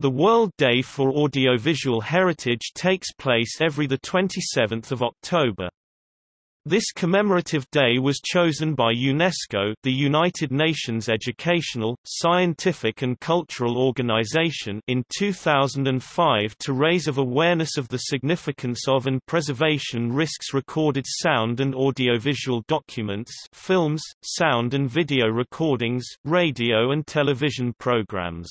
The World Day for Audiovisual Heritage takes place every 27 October. This commemorative day was chosen by UNESCO the United Nations Educational, Scientific and Cultural Organization in 2005 to raise of awareness of the significance of and preservation risks recorded sound and audiovisual documents films, sound and video recordings, radio and television programs.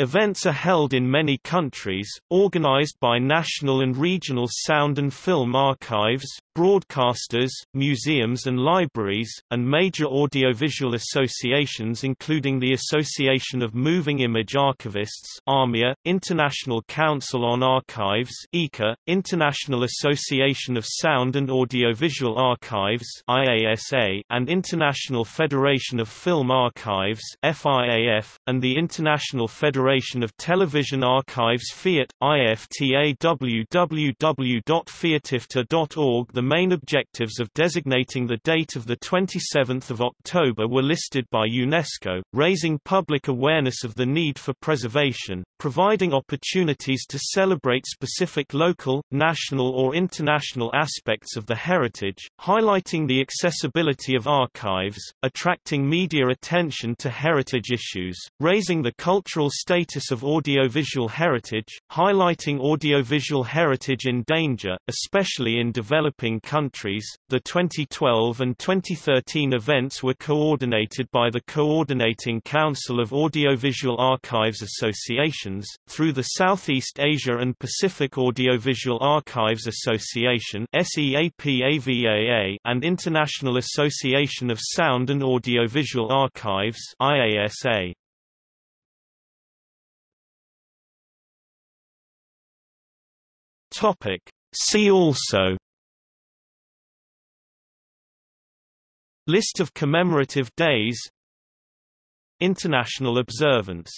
Events are held in many countries, organized by national and regional sound and film archives, broadcasters, museums and libraries, and major audiovisual associations including the Association of Moving Image Archivists AMIA, International Council on Archives ICA, International Association of Sound and Audiovisual Archives IASA, and International Federation of Film Archives FIAF, and the International Federation of Television Archives FIAT, IFTA www.fiatifta.org The main objectives of designating the date of 27 October were listed by UNESCO, raising public awareness of the need for preservation, providing opportunities to celebrate specific local, national or international aspects of the heritage, highlighting the accessibility of archives, attracting media attention to heritage issues, raising the cultural status of audiovisual heritage, highlighting audiovisual heritage in danger, especially in developing countries. The 2012 and 2013 events were coordinated by the Coordinating Council of Audiovisual Archives Associations, through the Southeast Asia and Pacific Audiovisual Archives Association and International Association of Sound and Audiovisual Archives IASA. Topic. See also List of commemorative days International observance